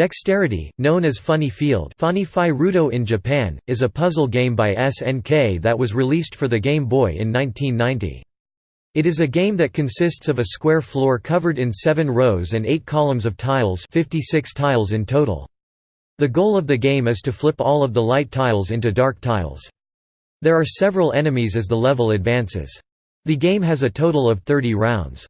Dexterity, known as Funny Field Funny Rudo in Japan, is a puzzle game by SNK that was released for the Game Boy in 1990. It is a game that consists of a square floor covered in seven rows and eight columns of tiles 56 tiles in total. The goal of the game is to flip all of the light tiles into dark tiles. There are several enemies as the level advances. The game has a total of 30 rounds.